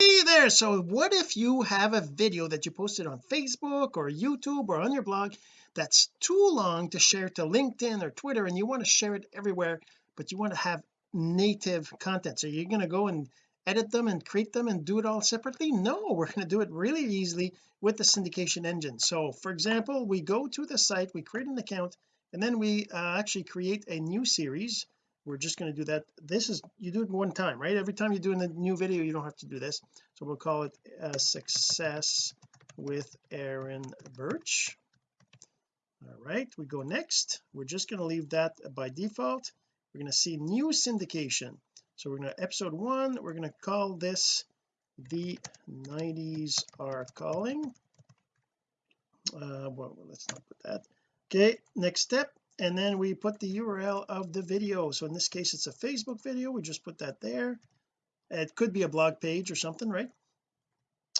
hey there so what if you have a video that you posted on Facebook or YouTube or on your blog that's too long to share to LinkedIn or Twitter and you want to share it everywhere but you want to have native content? So you're going to go and edit them and create them and do it all separately? No we're going to do it really easily with the syndication engine. So for example we go to the site we create an account and then we uh, actually create a new series we're just going to do that. This is you do it one time right? Every time you're doing a new video you don't have to do this. So we'll call it a success with Aaron Birch. All right we go next. We're just going to leave that by default. We're going to see new syndication. So we're going to episode one we're going to call this the 90s are calling. Uh well let's not put that. Okay next step and then we put the URL of the video. So in this case it's a Facebook video. We just put that there. It could be a blog page or something right?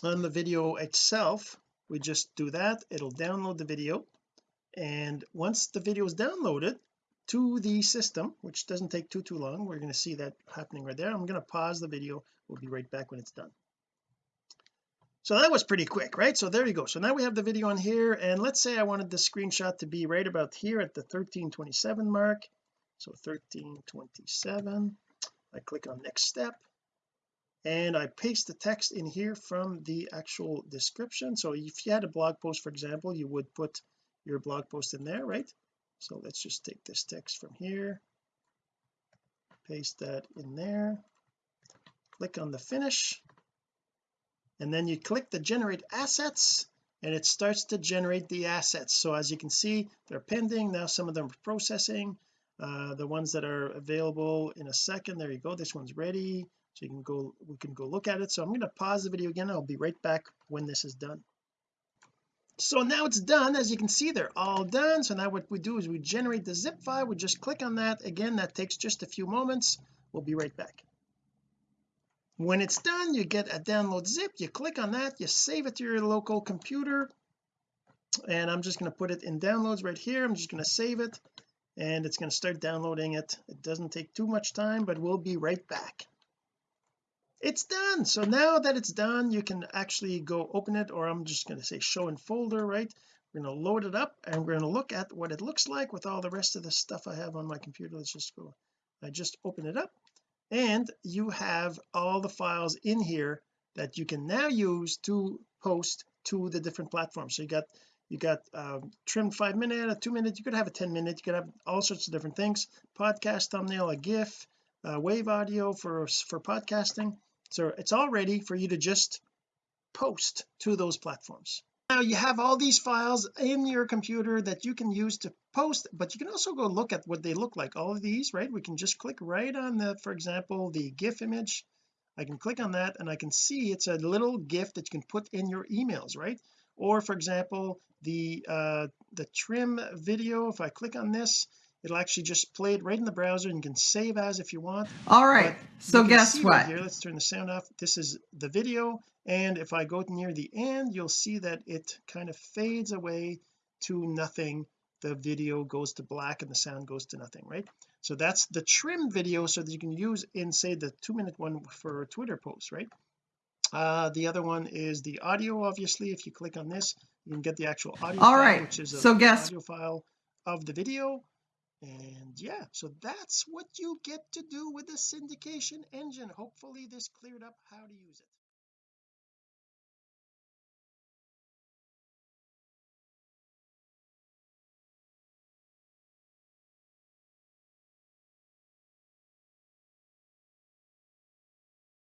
On the video itself we just do that. It'll download the video. And once the video is downloaded to the system which doesn't take too too long we're going to see that happening right there. I'm going to pause the video. We'll be right back when it's done so that was pretty quick right? So there you go. So now we have the video on here and let's say I wanted the screenshot to be right about here at the 1327 mark. So 1327 I click on next step and I paste the text in here from the actual description. So if you had a blog post for example you would put your blog post in there right? So let's just take this text from here paste that in there click on the finish and then you click the generate assets and it starts to generate the assets. So as you can see they're pending. Now some of them are processing. Uh, the ones that are available in a second there you go this one's ready. So you can go we can go look at it. So I'm going to pause the video again I'll be right back when this is done. So now it's done. As you can see they're all done. So now what we do is we generate the zip file. We just click on that. Again that takes just a few moments. We'll be right back when it's done you get a download zip you click on that you save it to your local computer. And I'm just going to put it in downloads right here. I'm just going to save it and it's going to start downloading it. It doesn't take too much time but we'll be right back. It's done! So now that it's done you can actually go open it or I'm just going to say show in folder right? We're going to load it up and we're going to look at what it looks like with all the rest of the stuff I have on my computer. Let's just go I just open it up and you have all the files in here that you can now use to post to the different platforms. So you got you got um, trim five minute a two minute you could have a 10 minute you could have all sorts of different things. Podcast thumbnail a gif uh, wave audio for for podcasting. So it's all ready for you to just post to those platforms now you have all these files in your computer that you can use to post but you can also go look at what they look like. All of these right? We can just click right on the for example the gif image. I can click on that and I can see it's a little gif that you can put in your emails right? Or for example the uh the trim video if I click on this it'll actually just play it right in the browser and you can save as if you want. All right but so guess what right here let's turn the sound off. This is the video and if I go near the end you'll see that it kind of fades away to nothing. The video goes to black and the sound goes to nothing right? So that's the trim video so that you can use in say the two minute one for a Twitter post right? Uh the other one is the audio obviously. If you click on this you can get the actual audio all file, right which is a so guess audio file of the video and yeah so that's what you get to do with the syndication engine. Hopefully this cleared up how to use it